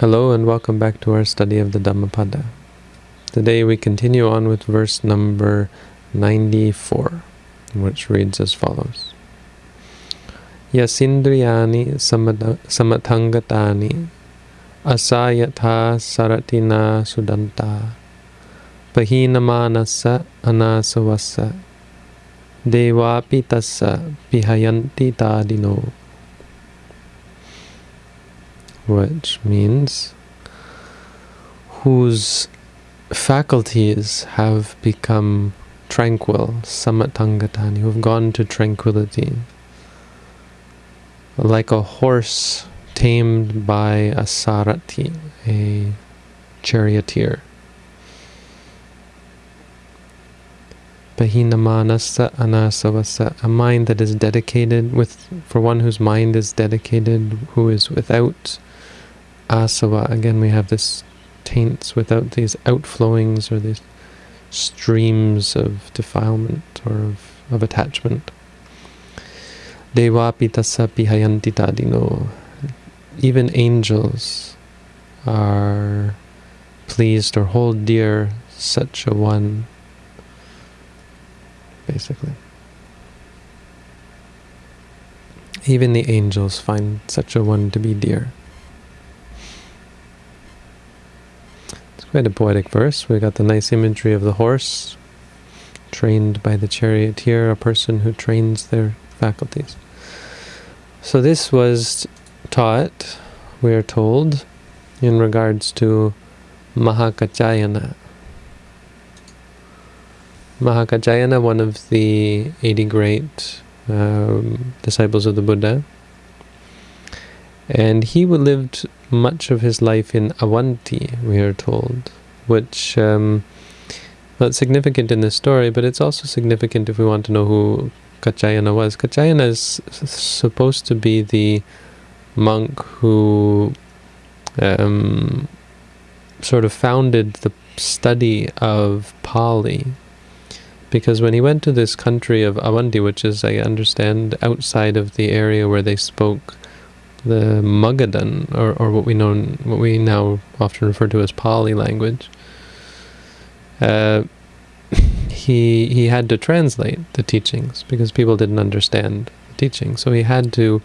Hello and welcome back to our study of the Dhammapada. Today we continue on with verse number 94, which reads as follows. Yasindriyani samathangatani asayatha saratina sudanta pahinamanasa anasavasa devapi tassa pihayanti tadino which means whose faculties have become tranquil, samathangatani, who have gone to tranquility, like a horse tamed by a sarati, a charioteer. Bahinamanasa anasavasa, a mind that is dedicated with, for one whose mind is dedicated, who is without asava, uh, again we have this taints without these outflowings or these streams of defilement or of, of attachment. Devapi tassa. Even angels are pleased or hold dear such a one, basically. Even the angels find such a one to be dear. Quite a poetic verse. We got the nice imagery of the horse trained by the charioteer, a person who trains their faculties. So this was taught, we are told, in regards to Mahakachayana. Mahakachayana, one of the 80 great um, disciples of the Buddha, and he lived much of his life in Avanti, we are told, which um, significant in this story, but it's also significant if we want to know who Kachayana was. Kachayana is supposed to be the monk who um, sort of founded the study of Pali. Because when he went to this country of Avanti, which is, I understand, outside of the area where they spoke the Magadhan, or, or what we know, what we now often refer to as Pali language, uh, he he had to translate the teachings because people didn't understand the teaching. So he had to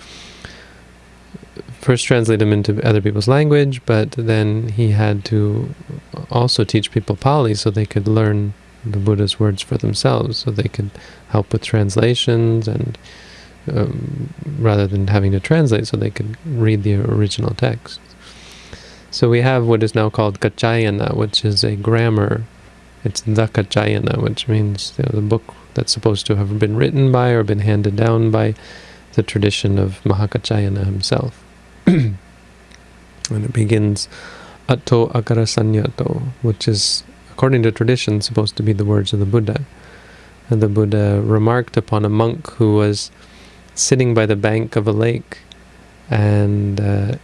first translate them into other people's language, but then he had to also teach people Pali so they could learn the Buddha's words for themselves, so they could help with translations and um, rather than having to translate so they could read the original text. So we have what is now called Kachayana, which is a grammar. It's the Kachayana, which means you know, the book that's supposed to have been written by or been handed down by the tradition of Mahakachayana himself. and it begins Atto Agarasanyato, which is, according to tradition, supposed to be the words of the Buddha. And the Buddha remarked upon a monk who was sitting by the bank of a lake and uh,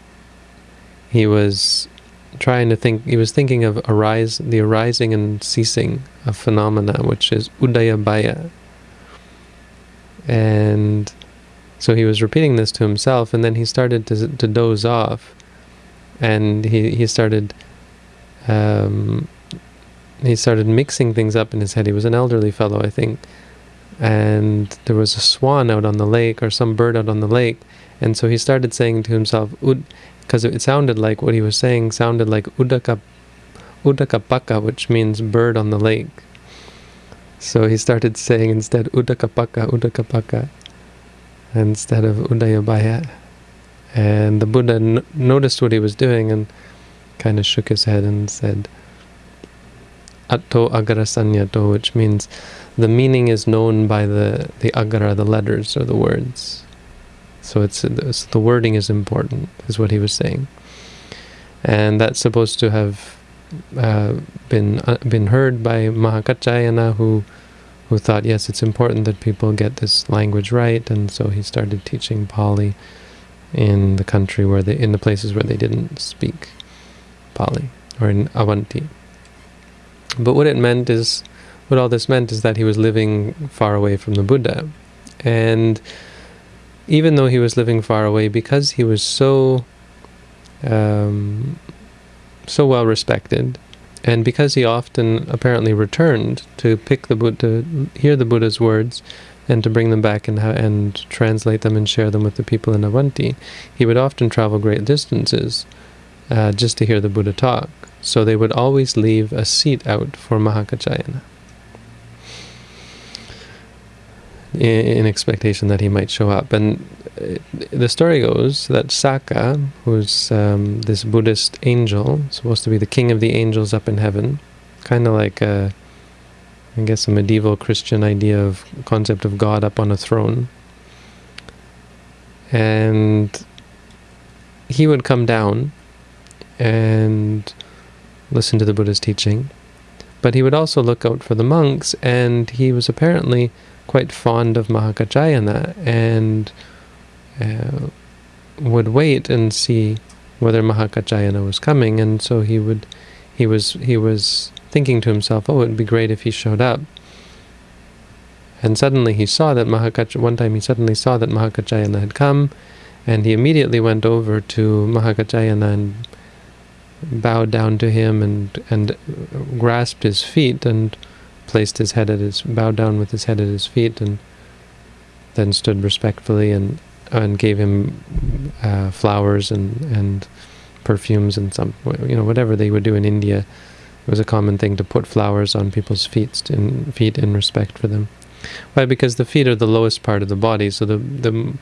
he was trying to think, he was thinking of arise, the arising and ceasing of phenomena, which is udayabbaya. And so he was repeating this to himself, and then he started to, to doze off, and he, he started um, he started mixing things up in his head. He was an elderly fellow, I think, and there was a swan out on the lake or some bird out on the lake. And so he started saying to himself Ud, because it sounded like what he was saying sounded like udaka udakapaka which means bird on the lake. So he started saying instead udakapaka udakapaka instead of udayabbaya. And the buddha noticed what he was doing and kind of shook his head and said atto agarasanyato which means the meaning is known by the, the akkhara, the letters or the words. So it's, it's the wording is important, is what he was saying. And that's supposed to have uh, been uh, been heard by Mahakachayana, who who thought, yes, it's important that people get this language right, and so he started teaching Pali in the country where they, in the places where they didn't speak Pali, or in Avanti. But what it meant is what all this meant is that he was living far away from the Buddha. And even though he was living far away, because he was so um, so well respected, and because he often apparently returned to pick the Buddha, hear the Buddha's words, and to bring them back and and translate them and share them with the people in Avanti, he would often travel great distances uh, just to hear the Buddha talk. So they would always leave a seat out for Mahakachayana. in expectation that he might show up. And uh, the story goes that Sakka, who's um, this Buddhist angel, supposed to be the king of the angels up in heaven, kind of like a, I guess a medieval Christian idea of concept of God up on a throne. And he would come down and listen to the Buddha's teaching. But he would also look out for the monks, and he was apparently quite fond of Mahakachayana and uh, would wait and see whether Mahakachayana was coming, and so he would, he was he was thinking to himself, oh, it would be great if he showed up. And suddenly he saw that Mahakach. One time he suddenly saw that Mahakachayana had come, and he immediately went over to Mahakachayana and bowed down to him and and grasped his feet and placed his head at his, bowed down with his head at his feet, and then stood respectfully and and gave him uh, flowers and and perfumes and some, you know, whatever they would do in India. It was a common thing to put flowers on people's feet in feet in respect for them. Why? Because the feet are the lowest part of the body, so the the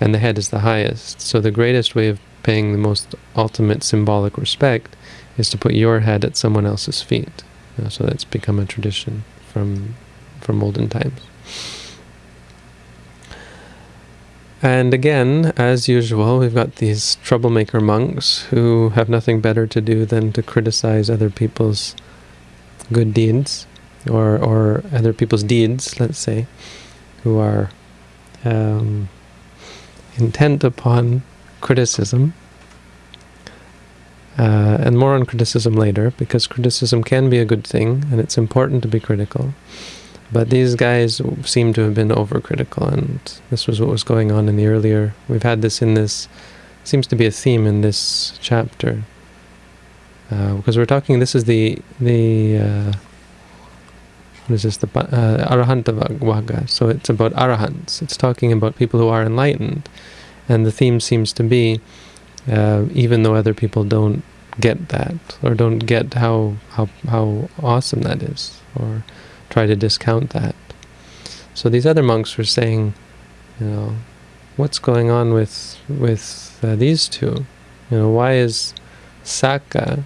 and the head is the highest. So the greatest way of paying the most ultimate symbolic respect is to put your head at someone else's feet. So that's become a tradition from from olden times. And again, as usual, we've got these troublemaker monks who have nothing better to do than to criticize other people's good deeds, or or other people's deeds, let's say, who are um, intent upon criticism uh, and more on criticism later, because criticism can be a good thing, and it's important to be critical. But these guys seem to have been overcritical, and this was what was going on in the earlier... We've had this in this... seems to be a theme in this chapter. Uh, because we're talking... This is the... the uh, what is this? The uh. So it's about arahants. It's talking about people who are enlightened. And the theme seems to be uh, even though other people don't get that or don't get how how how awesome that is or try to discount that. So these other monks were saying, you know, what's going on with with uh, these two? You know, why is Sakka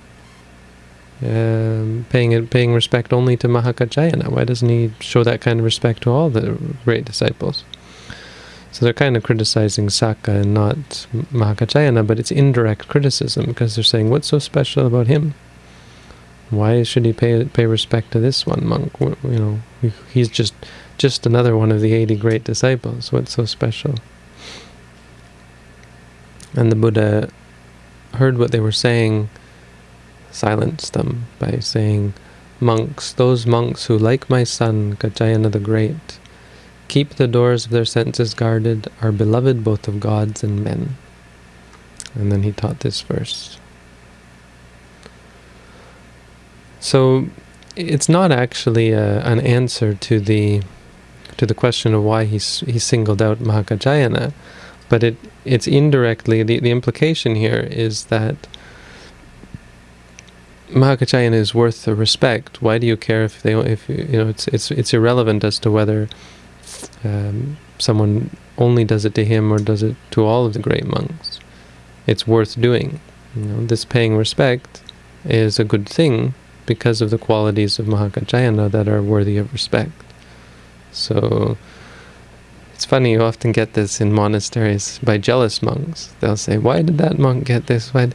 um, paying paying respect only to Mahakachayana? Why doesn't he show that kind of respect to all the great disciples? So they're kind of criticizing Sakka and not Mahakachayana, but it's indirect criticism because they're saying, what's so special about him? Why should he pay pay respect to this one monk? You know, he's just just another one of the 80 great disciples. What's so special? And the Buddha heard what they were saying, silenced them by saying, Monks, those monks who, like my son, Kaccayana the Great, keep the doors of their senses guarded, are beloved both of gods and men. And then he taught this verse. So it's not actually a, an answer to the to the question of why he he singled out Mahakachayana, but it it's indirectly the the implication here is that Mahakachayana is worth the respect. Why do you care if they if you know it's it's it's irrelevant as to whether um, someone only does it to him or does it to all of the great monks. It's worth doing. You know, this paying respect is a good thing because of the qualities of Mahakachayana that are worthy of respect. So it's funny, you often get this in monasteries by jealous monks. They'll say, why did that monk get this? Why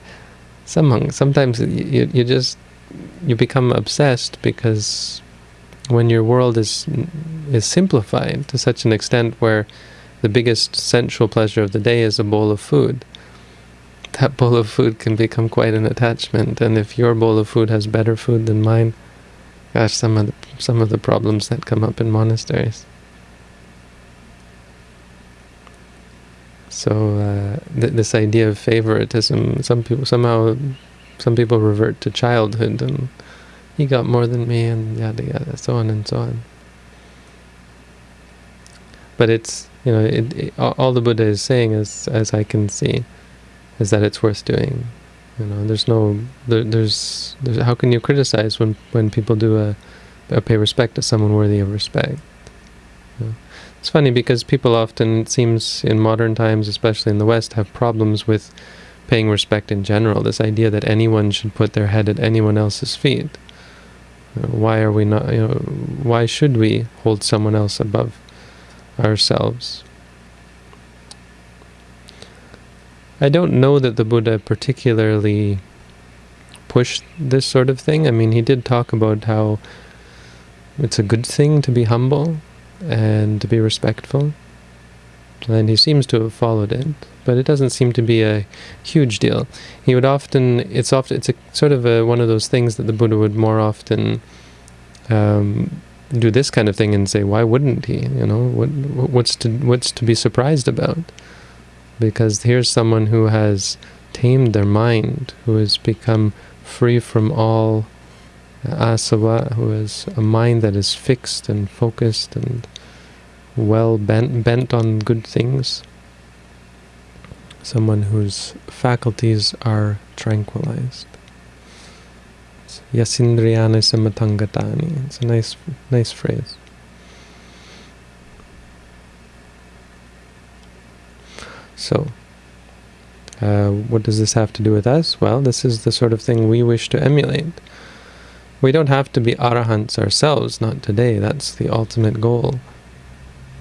Some monks, sometimes you, you just, you become obsessed because when your world is is simplified to such an extent where the biggest sensual pleasure of the day is a bowl of food, that bowl of food can become quite an attachment. And if your bowl of food has better food than mine, gosh, some of the, some of the problems that come up in monasteries. So uh, th this idea of favoritism, some people somehow some people revert to childhood and he got more than me and yada yada, so on and so on. But it's you know it, it, all the Buddha is saying, as as I can see, is that it's worth doing. You know, there's no there, there's, there's how can you criticize when when people do a, a pay respect to someone worthy of respect. You know? It's funny because people often, it seems in modern times, especially in the West, have problems with paying respect in general. This idea that anyone should put their head at anyone else's feet. Why are we not? You know, why should we hold someone else above ourselves? I don't know that the Buddha particularly pushed this sort of thing. I mean, he did talk about how it's a good thing to be humble and to be respectful. And he seems to have followed it, but it doesn't seem to be a huge deal. He would often, it's often, it's a sort of a, one of those things that the Buddha would more often um, do this kind of thing and say, why wouldn't he? You know, what, what's to what's to be surprised about? Because here's someone who has tamed their mind, who has become free from all asava, who has a mind that is fixed and focused and well bent, bent on good things. Someone whose faculties are tranquilized. Yasindriyani samatangatani. It's a nice, nice phrase. So, uh, what does this have to do with us? Well, this is the sort of thing we wish to emulate. We don't have to be arahants ourselves, not today. That's the ultimate goal.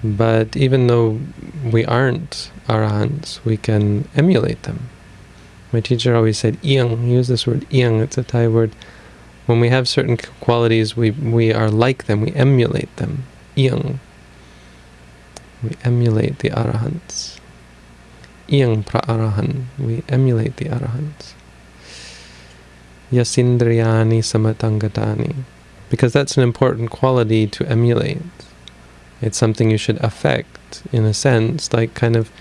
But even though we aren't arahants, we can emulate them. My teacher always said iyang, use this word iyang, it's a Thai word. When we have certain qualities, we, we are like them, we emulate them. Iyang. We emulate the arahants. Iyang pra arahan, we emulate the arahants. Yasindriyani samatangatani. Because that's an important quality to emulate. It's something you should affect, in a sense, like kind of...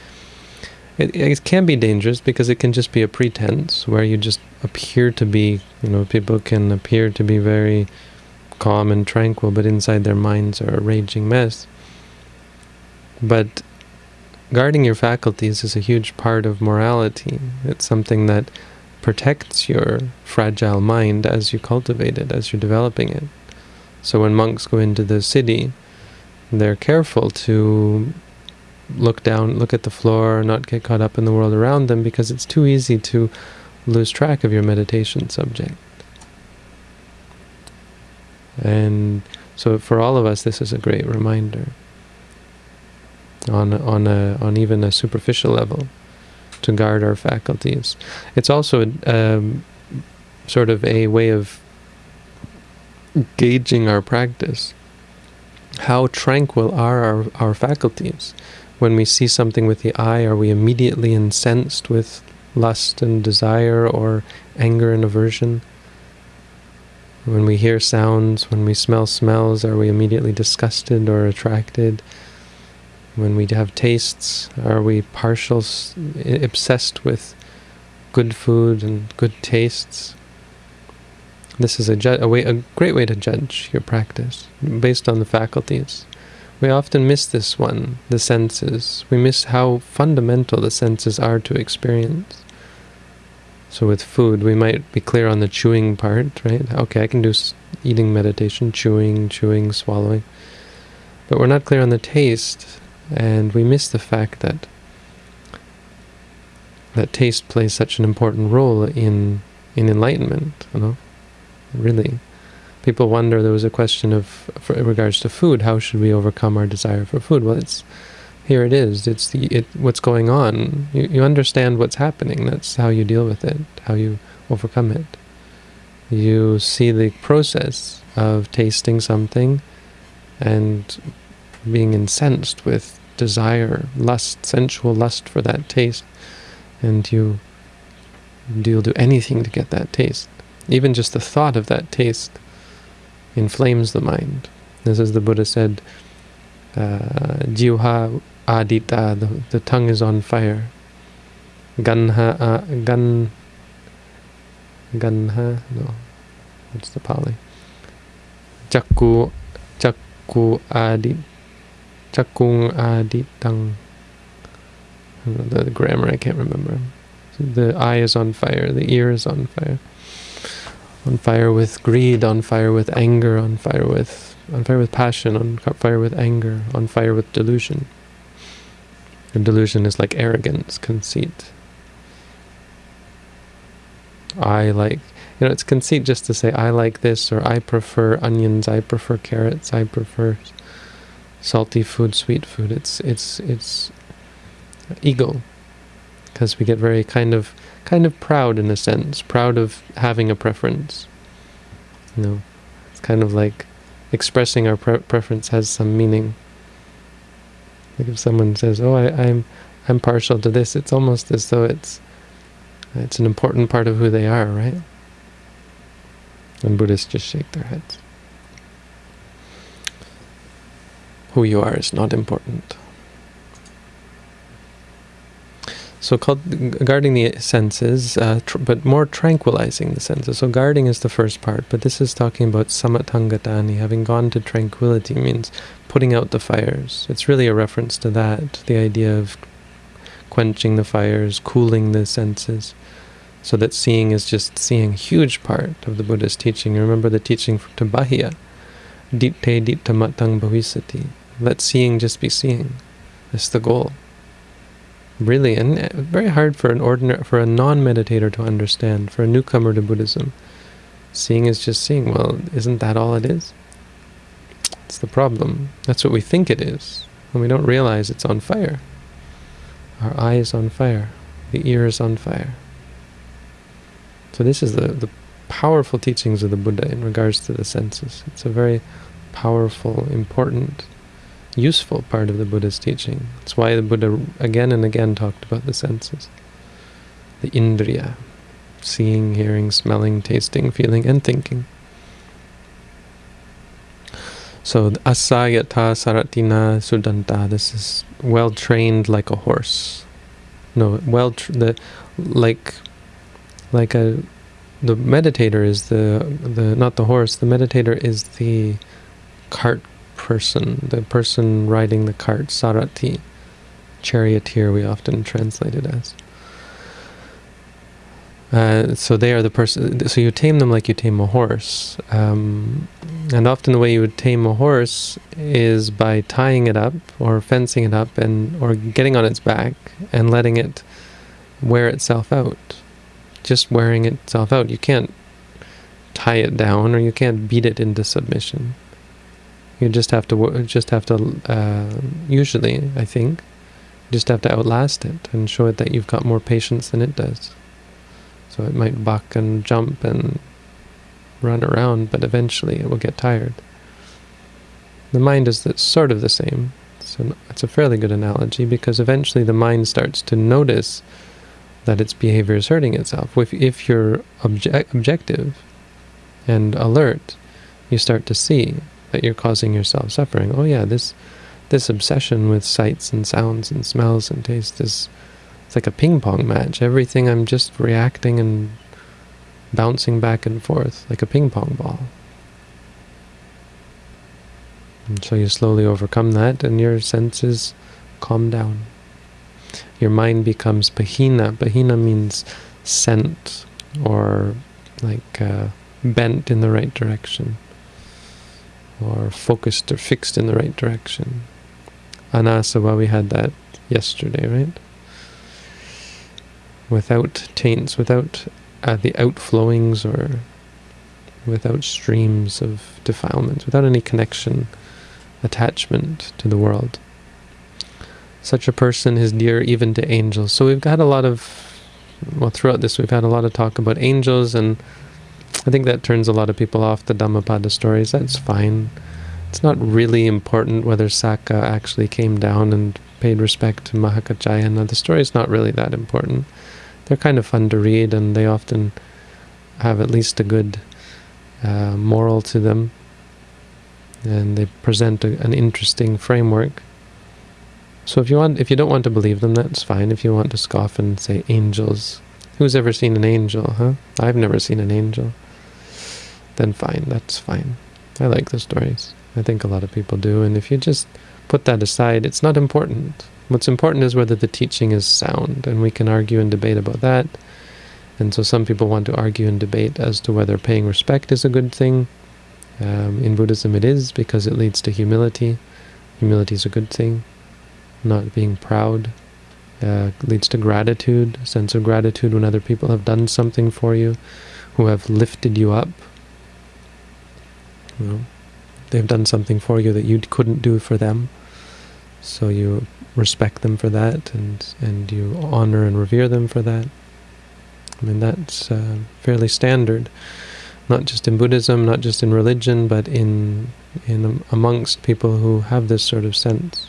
It, it can be dangerous because it can just be a pretense where you just appear to be, you know, people can appear to be very calm and tranquil, but inside their minds are a raging mess. But guarding your faculties is a huge part of morality. It's something that protects your fragile mind as you cultivate it, as you're developing it. So when monks go into the city, they're careful to look down, look at the floor, not get caught up in the world around them, because it's too easy to lose track of your meditation subject. And so for all of us, this is a great reminder on on a on even a superficial level to guard our faculties. It's also um, sort of a way of gauging our practice. How tranquil are our, our faculties? When we see something with the eye, are we immediately incensed with lust and desire or anger and aversion? When we hear sounds, when we smell smells, are we immediately disgusted or attracted? When we have tastes, are we partial, obsessed with good food and good tastes? This is a, a, way, a great way to judge your practice, based on the faculties. We often miss this one, the senses. We miss how fundamental the senses are to experience. So with food, we might be clear on the chewing part, right? Okay, I can do eating meditation, chewing, chewing, swallowing. But we're not clear on the taste and we miss the fact that that taste plays such an important role in in enlightenment. You know, really, people wonder. There was a question of, in regards to food, how should we overcome our desire for food? Well, it's here. It is. It's the it. What's going on? You you understand what's happening. That's how you deal with it. How you overcome it. You see the process of tasting something, and being incensed with desire, lust, sensual lust for that taste, and you you'll do anything to get that taste. Even just the thought of that taste inflames the mind. This is the Buddha said, uh, adita, the, tongue is on fire. Ganha, uh, gan, Ganha? No. What's the Pali? Chakku, Chakku Adi, Chakung Aditang. The grammar I can't remember. The eye is on fire, the ear is on fire. On fire with greed, on fire with anger, on fire with on fire with passion, on fire with anger, on fire with delusion. And delusion is like arrogance, conceit. I like, you know, it's conceit just to say I like this or I prefer onions, I prefer carrots, I prefer salty food, sweet food. It's it's it's ego, because we get very kind of kind of proud in a sense, proud of having a preference. You know, it's kind of like expressing our pre preference has some meaning. Like if someone says, "Oh, I, I'm I'm partial to this," it's almost as though it's it's an important part of who they are, right? And Buddhists just shake their heads. Who you are is not important. So called guarding the senses, uh, but more tranquilizing the senses. So guarding is the first part, but this is talking about samattangatani, having gone to tranquility means putting out the fires. It's really a reference to that, the idea of quenching the fires, cooling the senses, so that seeing is just seeing, huge part of the Buddha's teaching. You remember the teaching to Bahiya, ditte ditta matang bhavisati. Let seeing just be seeing. That's the goal really and uh, very hard for an ordinary for a non-meditator to understand for a newcomer to buddhism. Seeing is just seeing. Well isn't that all it is? It's the problem. That's what we think it is and we don't realize it's on fire. Our eye is on fire. The ear is on fire. So this is the the powerful teachings of the buddha in regards to the senses. It's a very powerful important useful part of the Buddha's teaching. That's why the Buddha again and again talked about the senses. The indriya, seeing, hearing, smelling, tasting, feeling, and thinking. So asayata saratina sudanta, this is well trained like a horse. No, well the like like a the meditator is the the not the horse, the meditator is the cart person, the person riding the cart, sarati, charioteer we often translate it as. Uh, so they are the person, so you tame them like you tame a horse. Um, and often the way you would tame a horse is by tying it up or fencing it up and or getting on its back and letting it wear itself out. Just wearing itself out. You can't tie it down or you can't beat it into submission. You just have to just have to uh, usually, I think, just have to outlast it and show it that you've got more patience than it does. So it might buck and jump and run around, but eventually it will get tired. The mind is sort of the same. So it's a fairly good analogy because eventually the mind starts to notice that its behavior is hurting itself. If, if you're obje objective and alert, you start to see that you're causing yourself suffering. Oh yeah, this this obsession with sights and sounds and smells and taste is it's like a ping pong match. Everything I'm just reacting and bouncing back and forth like a ping pong ball. And so you slowly overcome that and your senses calm down. Your mind becomes pahina. Pahina means scent or like uh, bent in the right direction or focused or fixed in the right direction. Anasava, we had that yesterday, right? Without taints, without uh, the outflowings or without streams of defilements, without any connection, attachment to the world. Such a person is dear even to angels. So we've got a lot of, well, throughout this we've had a lot of talk about angels and I think that turns a lot of people off the Dhammapada stories. That's fine. It's not really important whether Sakka actually came down and paid respect to Mahakachayana. The story's not really that important. They're kind of fun to read and they often have at least a good uh, moral to them. And they present a, an interesting framework. So if you want, if you don't want to believe them, that's fine. If you want to scoff and say angels, Who's ever seen an angel, huh? I've never seen an angel. Then fine, that's fine. I like the stories. I think a lot of people do, and if you just put that aside, it's not important. What's important is whether the teaching is sound, and we can argue and debate about that. And so some people want to argue and debate as to whether paying respect is a good thing. Um, in Buddhism it is, because it leads to humility. Humility is a good thing. Not being proud uh, leads to gratitude, a sense of gratitude when other people have done something for you, who have lifted you up. You know, they've done something for you that you couldn't do for them. So you respect them for that, and, and you honor and revere them for that. I mean, that's uh, fairly standard, not just in Buddhism, not just in religion, but in in amongst people who have this sort of sense.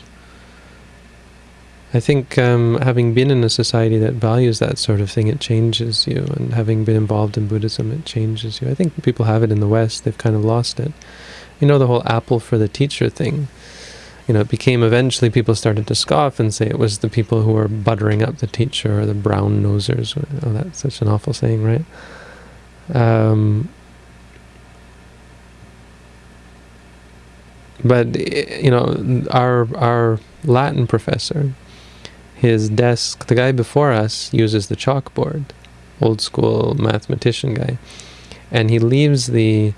I think um, having been in a society that values that sort of thing, it changes you. And having been involved in Buddhism, it changes you. I think people have it in the West, they've kind of lost it. You know, the whole apple for the teacher thing. You know, it became eventually people started to scoff and say it was the people who were buttering up the teacher or the brown nosers. Oh, that's such an awful saying, right? Um, but, you know, our, our Latin professor, his desk, the guy before us uses the chalkboard, old school mathematician guy, and he leaves the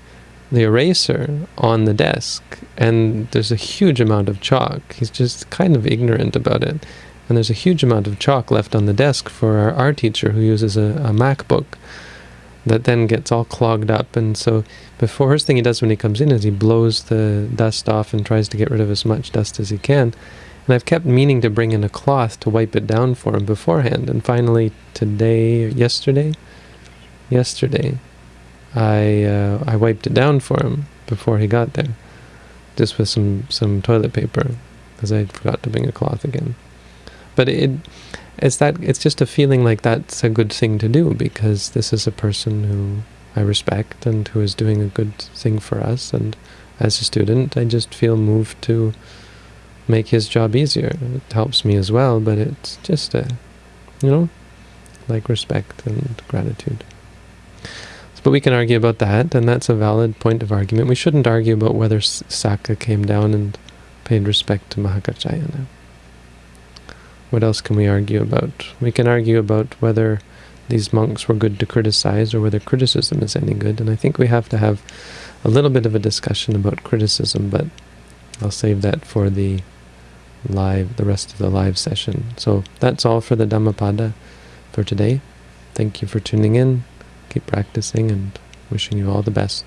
the eraser on the desk, and there's a huge amount of chalk. He's just kind of ignorant about it. And there's a huge amount of chalk left on the desk for our art teacher who uses a, a MacBook that then gets all clogged up. And so the first thing he does when he comes in is he blows the dust off and tries to get rid of as much dust as he can. And I've kept meaning to bring in a cloth to wipe it down for him beforehand. And finally, today, yesterday, yesterday, I uh, I wiped it down for him before he got there, just with some some toilet paper, because I forgot to bring a cloth again. But it it's that it's just a feeling like that's a good thing to do because this is a person who I respect and who is doing a good thing for us. And as a student, I just feel moved to make his job easier. It helps me as well, but it's just a, you know, like respect and gratitude. But we can argue about that, and that's a valid point of argument. We shouldn't argue about whether Sakka came down and paid respect to Mahakachayana. What else can we argue about? We can argue about whether these monks were good to criticize or whether criticism is any good, and I think we have to have a little bit of a discussion about criticism, but I'll save that for the live, the rest of the live session. So that's all for the Dhammapada for today. Thank you for tuning in. Keep practicing and wishing you all the best.